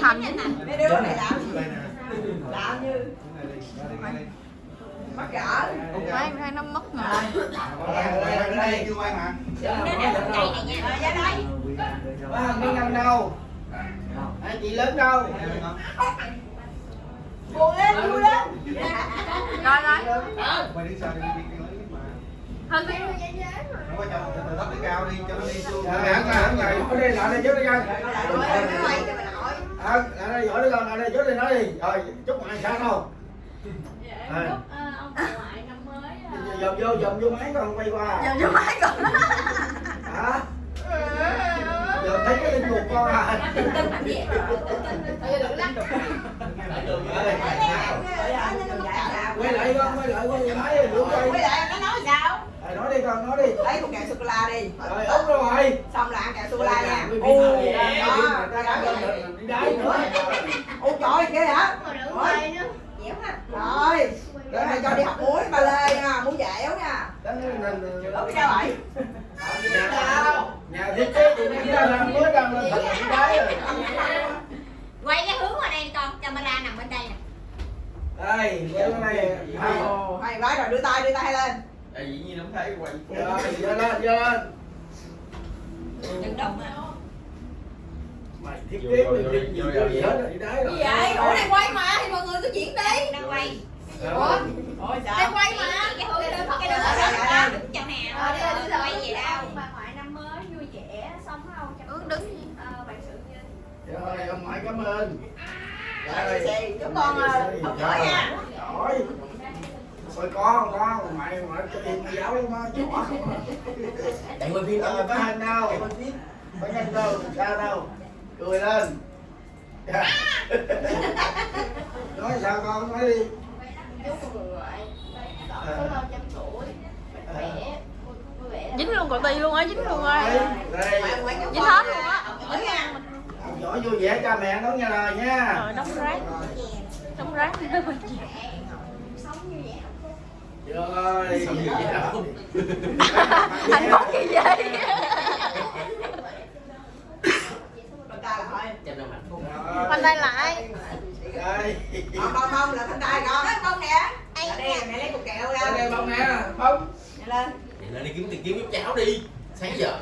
thành mấy này gỡ mấy em thấy nó mất rồi đây đây chưa quay mà nó nè ăn đâu chị lớn đâu buồn lên vui lên rồi rồi mày đi sao đi đi đi lấy mà hơn cái không có chồng từ thấp tới cao đi cho nó đi xuống Dạ, hẳn là hẳn là đây lại đây trước đi coi. À, lại đây giỏi đi con, lại đây trước đi nói đi. Rồi, chúc mày sao đâu. À. Chúc ờ, ông ngoại năm mới ờ, Dòm vô, dòm vô máy con quay qua. giờ vô máy rồi Hả? Thấy cái linh mục con à. tin tin làm gì Quay lại con, quay lại quay máy rồi quay. quay lại nó nói đi con, nói đi. lấy một kẹo sô cô la đi. Rồi, đúng rồi. xong là ăn kẹo sô cô la nha ô lên được, đi đáy nữa. ô trời kia hả rồi rồi. mày cho đi học muối ba lê nha. Muối dẻo nha. Cái sao vậy? Nhà thiết kế thì nó ra làm mới đang lên quay cái hướng qua đây con. Camera nằm bên đây nè. Đây, quay cái này. Hay. mày nói rồi đưa tay đưa tay lên tại dĩ nhiên không thấy quay Rồi, giơ lên, giơ lên. đừng động mà Mày thiết kế mình gì gì vô gì hết đi đáy rồi. gì vậy ủa đang quay mà thì mọi người cứ chuyển đi đang quay Rồi. ôi đang sao quay mà cái hướng cái hướng cái Dạ, dạ, dạ. đó đứng Ờ, đi lên, đi lên. quay gì đâu bà ngoại năm mới vui vẻ sống không Ừ, đứng. ờ, bạn sự như Rồi, ông ngoại cảm ơn. Rồi, chúc con ờ, học giỏi nha Giỏi. Rồi con, con, mày mà cho mày giáo lắm á, không á. chạy quay phim Rồi, có hành đâu, có nhanh đâu, sao đâu. Cười lên. Nói sao con, nói đi. chúc trăm tuổi mạnh dính luôn cậu ti luôn á dính luôn ngoại chúc dính hết luôn á. Giỏi học giỏi vui vẻ cha mẹ đón nghe lời nha. rồi đóng rác đóng rác như vậy Rồi. Gì anh có cái gì Bên tay lại Đây. bông bông bông là bên tay con bông nè Ở đây mẹ lấy cục kẹo ra Đây bông nè, bông. Nhanh lên vậy lên đi kiếm tiền kiếm giúp cháu đi sáng giờ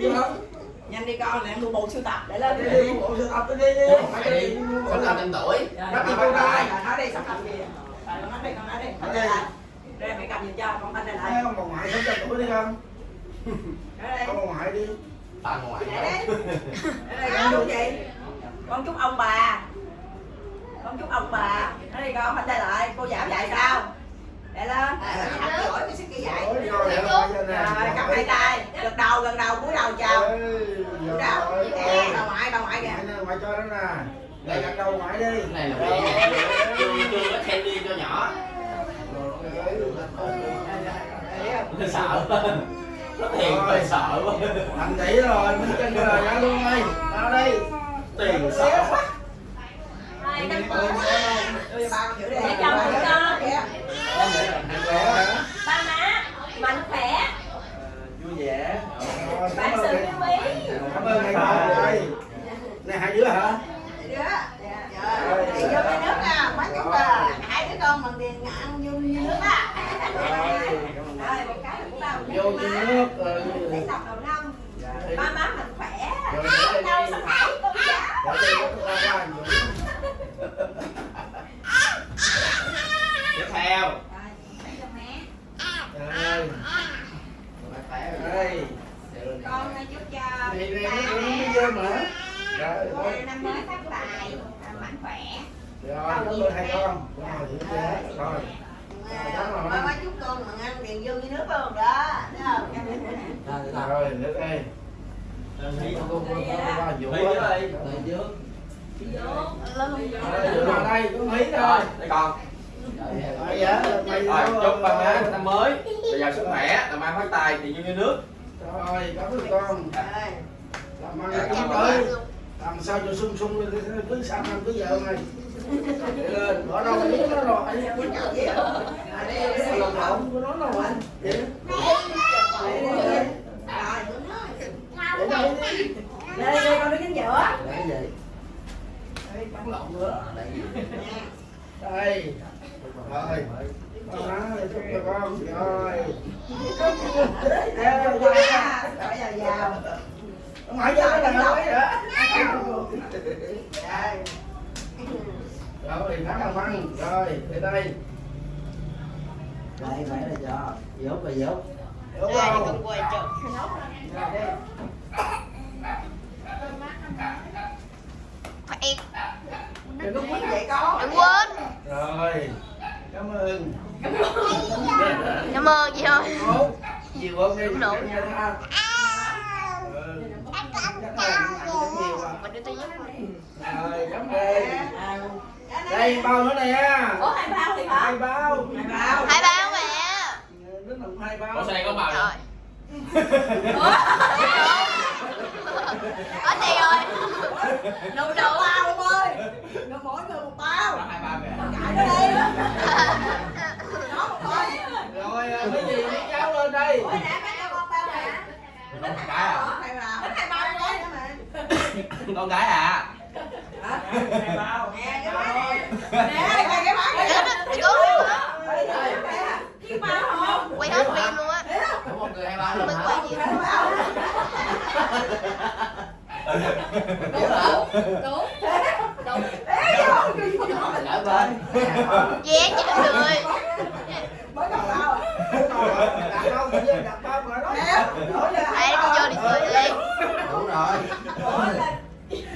Đi bông. nhanh đi con lại mua bộ sưu tập để lên Đi đi, bộ sưu tập đi đi. phải đi sống năm trăm tuổi Bắt đi con trai. Rồi, nói đi sắp tập gì rồi con nói đi con nói đi đây đây mẹ cầm giùm cho con thanh đây lại. Không, bà ngoại sống trăm tuổi đi đây. Có bà ngoại đi. bà ngoại đây. Đây con chúc gì con chúc ông bà. Con chúc ông bà. Nói đi con thanh đây lại. Cô giảm dạy sao? Để lên. Giỏi cái sức kia dạy. Rồi, cho cầm hai tay. Gật đầu gần đầu cúi đầu chào. Cúi đầu. nè bà ngoại bà ngoại kìa. Ngoại cho đó nè. Đây đặt đầu ngoại đi. cái này là Rồi. chưa chưa có candy cho nhỏ nó sợ nó tiền phải sợ quá Thành tỷ rồi, mình chân rồi ra luôn ơi. tao đây. tiền sợ quá Đưa cho ba con Để chồng ba má mạnh khỏe Vui vẻ. Bạn sự yêu quý Cảm ơn mẹ con. Này hai đứa hả? Hai đứa Dạ. Rồi, đi vô cái nước nha mấy chục là hai đứa con bằng tiền ăn vô như nước á Rồi. rồi một cái cũng đâu Vô như nước. ừ. để sọc đầu năm ba má mình khỏe Rồi, ai để đâu sắp thấy con giả tiếp theo rồi Rồi. Đây. con chúc cho ba. Rồi, năm mới phát tài mạnh khỏe Rồi, cảm ơn hai con. Rồi? Rồi. ba chúc con mà ăn tiền vô như nước luôn đó Rồi, nước đây. Thấy con con con con Dũng Thấy á. đây. Đây trước. vào đây, có Mỹ rồi. đây con Rồi, dạ, mày rồi vô, chúc ba má năm mới bây giờ sức khỏe làm ăn phát tài tiền như nước Rồi, cảm ơn con. Làm ăn kiếm tới. Làm sao cho sung sung cứ sang năm cứ vợ này. Để lên, bỏ đâu biết nó rồi. Quýnh chào gì Lộn lộn của nó đâu anh. Đây đây con đứng chính giữa gì? Đây, bắn lộn nữa Đây. Đây. Rồi. Con má Đây, vào vào nói nữa. Đây. Rồi, thắng là ăn Rồi, để đây. Đây phải là cho. Dốt là dốt. Đúng Đây, không? con quay chợ. Rồi đi Phải đừng có quýnh vậy con đừng quên Rồi. Cảm ơn. cảm ơn chị ơi Một. Nhiều hơn đi. Đúng Rồi, cảm ơn. Đây bao nữa nè. Ủa hai bao thì hả? Hai bao. Hai bao hai bao. Sao đây có bao rồi có tiền rồi Đủ đủ bao em ơi. Rồi mỗi người một bao. Có hai bao kìa. Cãi nó đi. Nó một thôi Rồi, à, cái gì? Mấy cháu lên đây. Ủa nè mấy cho con bao nè. Con gái à? Thích hai bao. Đấy Con gái à? Hả? Hai bao. Nè cái bác Dạ, này có luôn hả? Đây rồi nè Cái bao không quay hết phim luôn á Có mình hả? quay gì Đúng hả? Đúng. Đúng. Vô Ở bên. vé chị đừng người Mới à Đặt bao mà chứ, đặt bao mà hai ai đi vô đi cười đi Đúng rồi.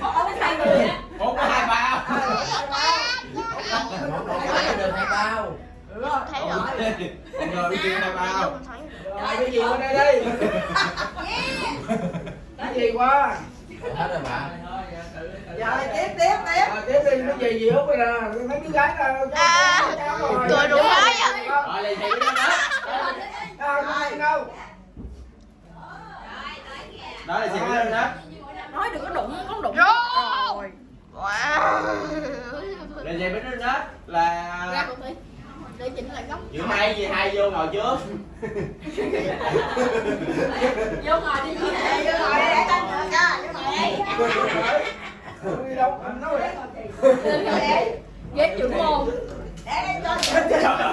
Ủa là hai người á Một có hai bao. Hai bao Một được hai bao. Rồi thấy rồi Con người mới kêu hai bao. Rồi, cái gì qua đây đi. Cái gì qua? Hết rồi mà. Rồi tiếp tiếp tiếp Rồi, tiếp đi, cái gì gì út bây giờ. Mấy đứa gái là cháu- À, rồi. cười đủ à. Rồi lên đó đó. Đâu, không đi đâu. Đó là thị đó đó. Nói đừng có đụng con đụng rồi wow Lên thị bên đó là Ra. Để chỉnh lại góc. giữa hai gì hai vô ngồi trước. Vô ngồi đi chị vô ngồi đây để tao nhờ cho vô ngồi đây Không đi đâu, anh nói vậy. Lên ngồi đây Ghét trưởng môn. để đây cho.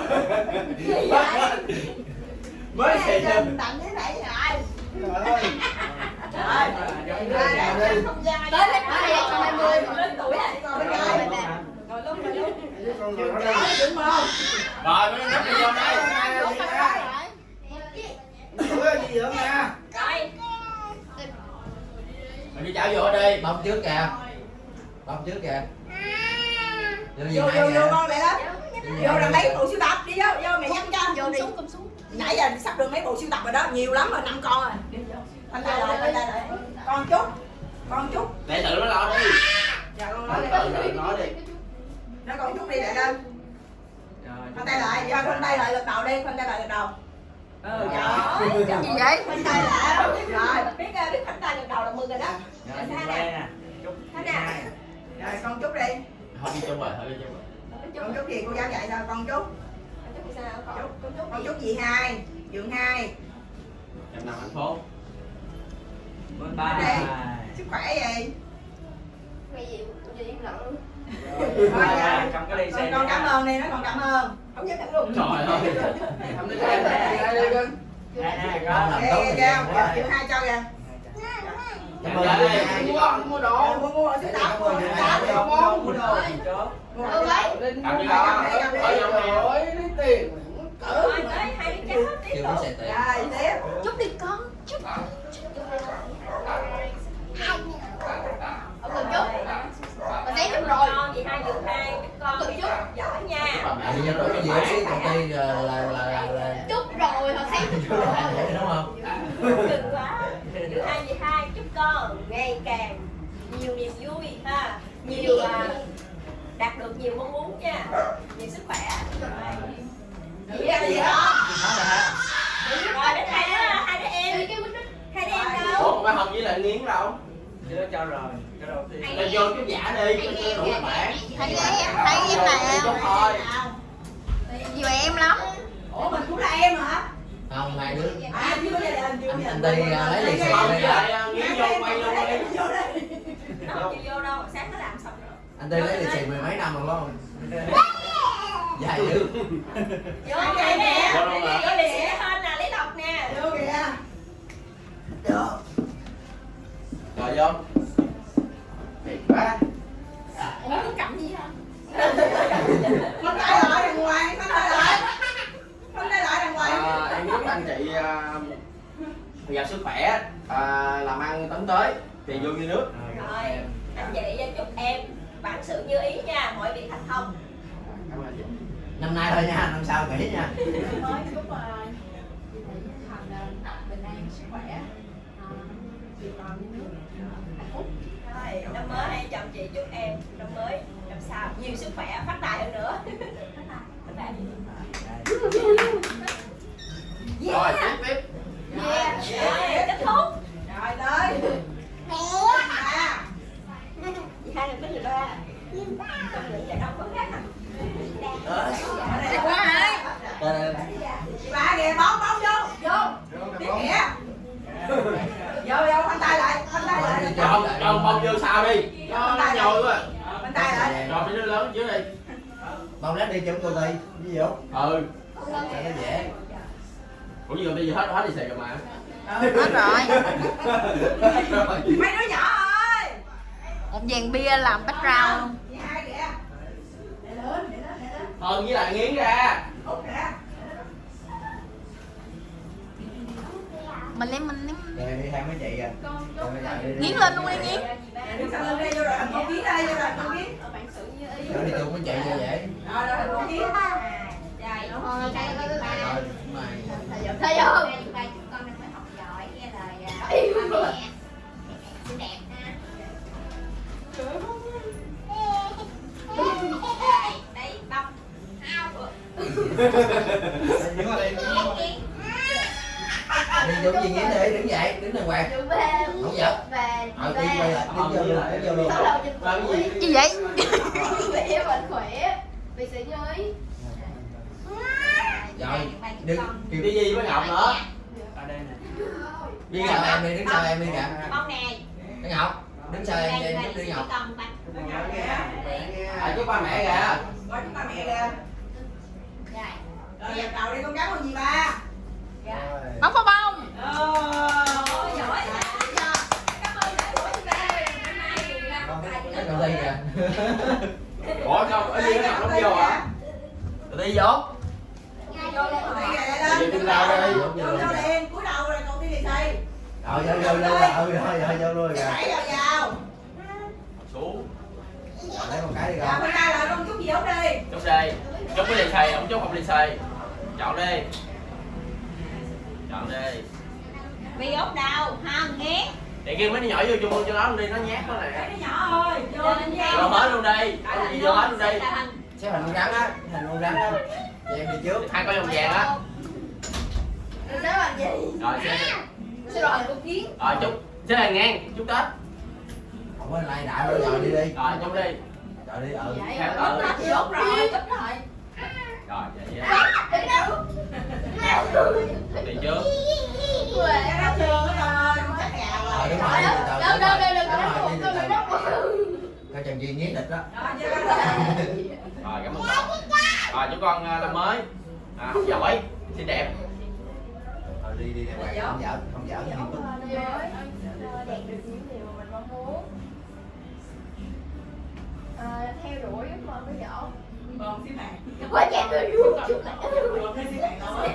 Mới xì chân. tặng thế này rồi Trời ơi. rồi rồi đây không gian Tới lấy hai nghìn không hai mươi. lớn tuổi này ngồi bên đây ngồi luôn ngồi luôn Với con ngồi ở đây. Đúng không Rồi mới đi vô đây. gì nữa nha. Mình đi chảo vô đi. Bông trước kìa. Bông trước kìa. Vô vô vô con lại đó vô là mấy bộ sưu tập đi vô vô mẹ nhắc cho Vô đi. Nãy giờ sắp được mấy bộ sưu tập rồi đó nhiều lắm rồi năm con rồi khoanh tay lại khoanh tay lại con chút con chút Để tự nó lo đi. dạ con nói đi Tự nói đi. Nó con chút đi lại lên. Khoanh tay lại. Cho khoanh tay lại gật đầu đi khoanh tay lại gật đầu. Ừ trời gì vậy? Khoanh tay lại. Rồi biết biết khoanh tay gật đầu là mừng rồi đó. Rồi, nè. thế nè. Rồi con chút đi. Thôi đi chung rồi, thôi đi chung rồi. con chút gì? Cô giáo dạy sao? Con chút. Chút con chút. gì? hai. Dượng hai. Trăm năm hạnh phúc. đây sức khỏe gì Cái gì? Gì con, con cảm ơn đi nó còn cảm ơn không dám nhận luôn Trời ơi. Không đi đây, đây, đây, đây. Con làm Ghê, tốt ghê, thì ghê, nhiều quá. chịu hai cho kìa Cảm ơn hai Mua đồ, mua đồ. mua mua ở sưu tập mua ở sưu tập mua mua mua đồ mua Ừ. Lên Cầm đi mua đó. đồ. Ở trong này. Rồi, lấy tiền. Cỡ. Có xài tiền. rồi tiếp chút đi con chút Ông cần chút. Mà thấy chút rồi. con chị hai giường hai con Cần chút. giỏi mẹ đi cho cái gì cái công ty là là là là là Chút rồi, họ thấy chút rồi. đúng không? cực quá. Giường hai chị hai chúc con ngày càng nhiều niềm vui ha. Nhiều à, đạt được nhiều mong muốn nha. Nhiều sức khỏe. Gì đó gì đó? Rồi đến hai đứa hai đứa em. Hai đứa em đâu? Ủa, bà Hồng với lại Nghiến đâu? Chưa cho rồi, cái đầu tiên. Là vô chút giả đi, cho cho đủ bản. thấy em thấy em. Là Chút thôi. Nhiều em lắm. Ủa mình cũng là em hả? Không hai đứa. À chưa đình chưa Anh- anh đi, à, lấy lì xì Không, đây. với lại à, nghĩ vô quay luôn đi vô đây nó không chịu vô đâu sáng nó làm xong rồi. Anh tây lấy lì xì mười mấy năm rồi phải không dài dữ. Vô đây nè Vô xì hơn nè lấy lọc nè. Vô kìa. Rồi vô. Thiệt quá giàu sức khỏe à, làm ăn tấn tới tiền vô như nước. Rồi. Anh chị chúc em bản sự như ý nha mọi việc thành công. Cảm ơn chị. Năm nay thôi nha năm sau nghỉ nha. Mới chúc ờ, Thành ờ, bình an, sức khỏe ờ, Việc làm như nước. Hạnh phúc. Rồi năm mới hai chồng chị chúc em năm mới năm sau nhiều sức khỏe phát tài hơn nữa. Phát tài rồi tiếp tiếp Yeah rồi kết thúc rồi tới à chị hai được tới người ba trong những giải đấu có khác Đó. đây quá hai Đây, đây, đây. chị ba kìa bóng bóng vô vô tiếp kìa vô vô khoanh tay lại khoanh tay lại Cho cho sao đi. Cho nó nhồi quá. Khoanh tay lại Cho mấy đứa lớn trước đi. Bông lát đi chấm cô đi ví dụ. Ừ. Cho nó dễ. Ủa gì bây giờ hết hết đi xì rồi mà. Hết rồi. Mấy đứa nhỏ ơi. Một dàn bia làm background. Luôn chị hai kìa để lớn để lớn để lớn Hơn với lại nghiến ra. Mình lấy mình lấy rồi đi theo mấy chị Rồi đi Nghiến lên luôn đi nghiến rồi con kiến đây vô rồi con kiến Rồi đi chung với chị cho dễ rồi rồi con kiến dài Thôi, đây là cái ba gì? Vậy? Khỏe mạnh khỏe. Vì sự như ý rồi đứng kêu Đi gì với Ngọc nữa Ở đây nè. Đứng sau em đi đứng sau em đi kìa bông này cái ngọc đứng sau em em đứng đi ngọc À chúc ba mẹ kìa coi chúng ta mẹ kìa rồi dẹp đầu đi con cháu con gì ba? Bóng pháo bông cái đi kìa Ủa sao ở gì nó Ngọc không vô hả? Đầu đi vô đây Vậy lên đi ra đây. Vô vô liền cúi đầu rồi còn đi đi xây rồi vô vô vô ừ rồi vô luôn kìa đẩy vào vào. Xuống. Rồi, lấy một cái đi dạ con bên đây lại con chút gì ốc đi. Chúc đi Chúc cái lì xì, ông chúc không lì xì Chọn đi. Chọn đi. Vì ốc đau không Để kêu mấy đứa nhỏ vô chung cho nó đi, nó nhát quá nè đứa nhỏ ơi vô Vô hết luôn đi vô hết luôn đi xếp hình con rắn á hình con rắn á Vậy em đi trước Hai con vòng vàng á Sẽ làm gì? Rồi xe Sẽ rồi con kiến Rồi chúc Xe hàng ngang, chúc Tết không có lại đại rồi rồi đi đi Rồi chúc đi rồi đi ừ Vậy rồi, tự. chốt rồi, ít rồi Rồi vậy đâu Đi trước Quê cái đó trường đó rồi rồi rồi đúng rồi Đâu, từ từ đâu, đâu, đâu, đúng đâu, rồi coi chừng gì nghiến thịt đó. Rồi Rồi cảm ơn con Rồi chúc con à, năm mới. À, Học giỏi, xinh đẹp. Rồi đi đi đàng hoàng không giỡn không giỡn nghiêm túc đạt được những điều mà mình mong muốn à, theo đuổi ước mơ của nhỏ còn xí mạng quá chặt rồi luôn chút lại cái xí mạng thôi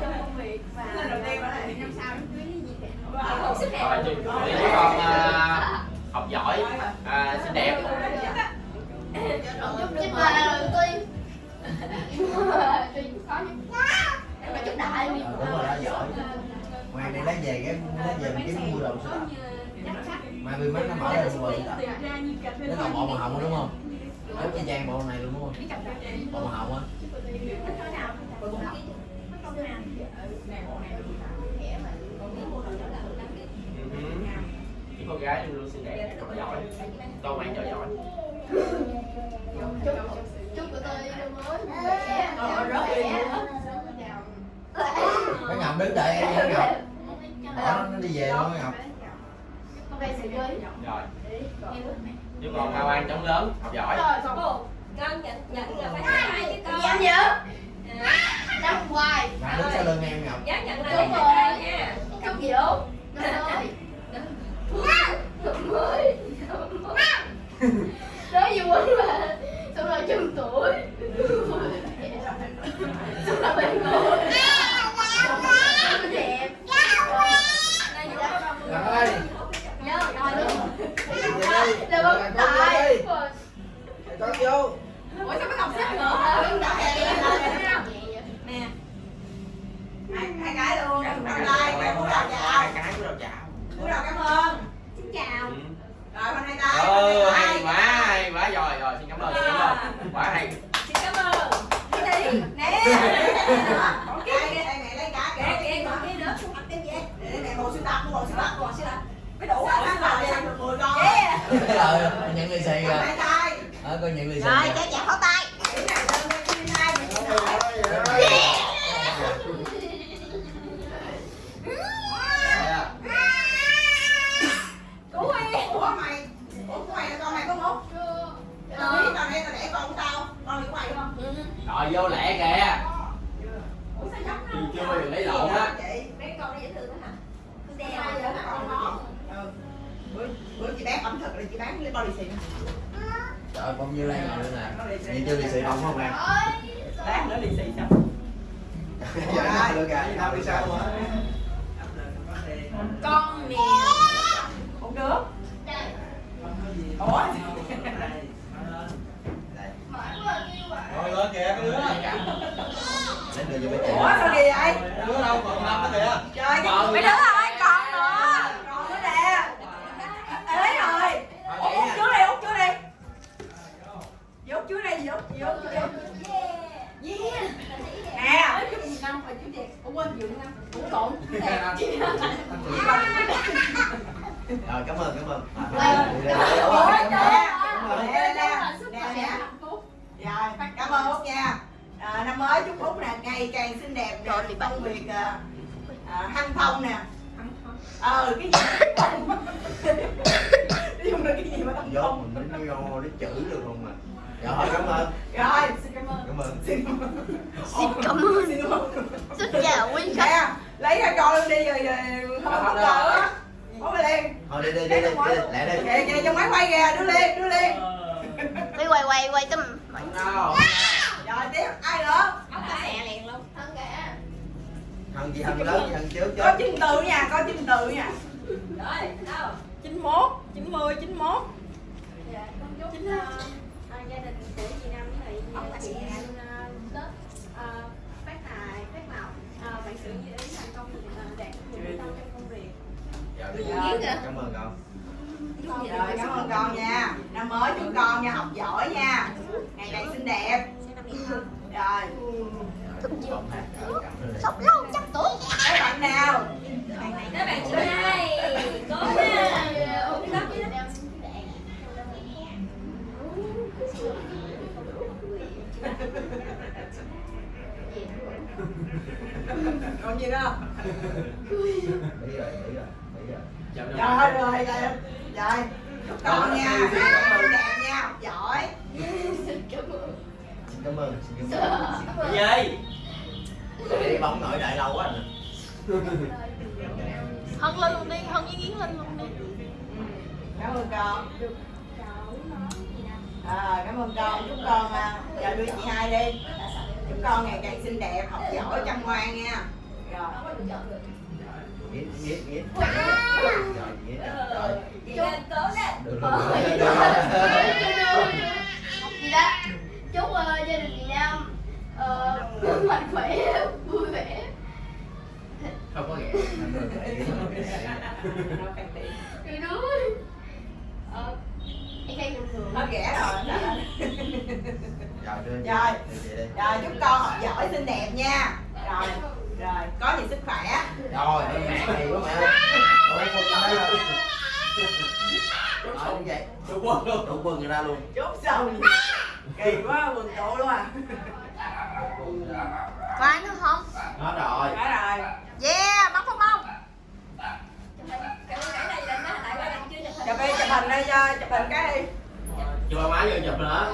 trong công việc và Lần đầu tiên ở đây. năm sau đám cưới gì kìa Wow. sức rồi chúc, con à, học giỏi, à, xinh đẹp chúc là đầu mà chúc đại đi đúng rồi đó giỏi ngoài này lấy về cái lấy về mình kiếm mua đồ sữa mai bên mấy nó mở ra mua sữa nó còn bộ màu hồng đúng không đúng y trang bộ này luôn đúng không bộ màu hồng á Ừ. Những con gái luôn luôn xinh đẹp, học giỏi. Tô mày cho giỏi. Chúc của tôi mới. Cái ngọc đứng đợi em nha ngọc Bỏ nó đi về luôn ngọc rồi. Chúc con Hoa An chống lớn. Học giỏi con nhận nhận là phải sai chứ con. Dám nhớ À, năm hoài. Ngọc đứng sau lưng em ngọc nhớ nhận là Đúng phải rồi. nha. Chúc gì đâu năm mới năm mới năm mới nói gì quên mà xong rồi chừng tuổi xong rồi bạn ngồi đẹp rồi nhớ rồi là Rồi, bấm con vô Ủa sao mấy học xếp nữa? Nè. Hai hai cái luôn. Tay, cái hai cái của đầu chào Cúi đầu cảm ơn. Ờ nhận lì xì rồi ờ coi nhận lì xì rồi cho chào pháo tay. Cái này con con để con của tao, con của mày đúng không? Rồi vô lẹ kìa Ủa sao giống chưa chưa giờ lấy lộn á mấy con nó dễ thương hả đeo. Ừ. Bữa bữa chị bán ẩm thực là chị bán lấy bao lì xì nè. trời con như lan rồi nè nhìn chưa lì xì không không em Bán nữa lì xì sao? dạ được tao đi sao mà Con mèo. Một đứa. Ủa? rồi lên kìa cái đứa lấy đưa cho mấy Ủa sao kỳ vậy? đứa đâu còn năm đó kìa Trời cái Còn mấy nữa. đứa ơi, còn nữa. Còn nữa nè. À, Lấy rồi. Út út chú đi, út chú đi. Út chú đi, dì út, dì út, dì út. Nè. năm rồi chú đẹp Ủa quên dự năm Ủa lộn rồi cảm ơn cảm ơn Ờ, Ủa, à, nè. Nè, nè, nè, khỏe nè. hạnh phúc Rồi, cảm ơn Út nha. À, năm mới chúc Út nè ngày càng xinh đẹp nè, công việc à, à, hanh thông nè. Ờ cái gì? Nói chung là cái gì mà vô thông. mình nó vô nó chữ được không mà rồi cảm ơn Rồi, xin cảm ơn. cảm ơn Xin cảm ơn. xin cảm ơn Xin cảm ơn. xin chào quý khách Nè, lấy ra con luôn đi rồi rồi không có cờ á. Có về liền. thôi đi đi đi đi đi lẹ đi Kìa kìa trong máy quay kìa, đưa lên, đưa lên. đi quay quay quay cái đâu Rồi tiếp ai nữa? ốc cá xẹ liền luôn thân cả thằng gì thằng lớn thằng trước chứ Có chim từ nha, có chim từ nha. rồi đâu 91, 90, 91. dạ con chúc chính ờ, à, gia đình của chị Năm thì ông uh, chị tết ờ, phát tài phát lộc Ờ, bạn sự như ý thành công ờ, đạt nhiều thành công trong công việc Dạ, Dạ. dạ. cảm ơn cậu Rồi, cảm ơn con nha. Năm mới chúc con nha, học giỏi nha. Ngày càng xinh đẹp. hơn Rồi, ơn. sống lâu trăm tuổi các bạn nào? các bạn chị hai đất với đất Còn gì nữa? Mỹ rồi Mỹ rồi Mỹ rồi chào đứa Rồi, rồi, rồi. Rồi, chúc con nha. Cảm ơn xin cảm ơn. Xin cảm gì? Đi bóng nổi đại lâu quá nè hân lên luôn đi hân với yến lên luôn đi. Cảm ơn con. À, cảm ơn con, chúc con à, giờ đưa chị hai đi. Chúc con ngày càng xinh đẹp, học giỏi, chăm ngoan nha. Rồi. Nghĩa nghĩa nghĩa. Rồi nghĩa rồi chị lên cố lên được rồi. Được rồi. Gì đó chúc ờ, gia đình chị Nam ờ, mạnh khỏe vui vẻ. Không có vậy. rồi đuối ờ, em khen thường thường. Hết ghẻ rồi. rồi Rồi. chúc con học giỏi, xinh đẹp nha. Rồi, rồi, có nhiều sức khỏe. rồi mẹ đây rồi Ở vậy Chúc quân luôn. Đủ quân người ta luôn. Chốt xong kỳ quá mừng tụ luôn à. Có ai nữa không? Hết rồi. Cả rồi Yeah, bắn bóng bông. Nó chụp hình chụp đi chụp hình đây cho chụp hình cái đi. Chụp ba má vô chụp nữa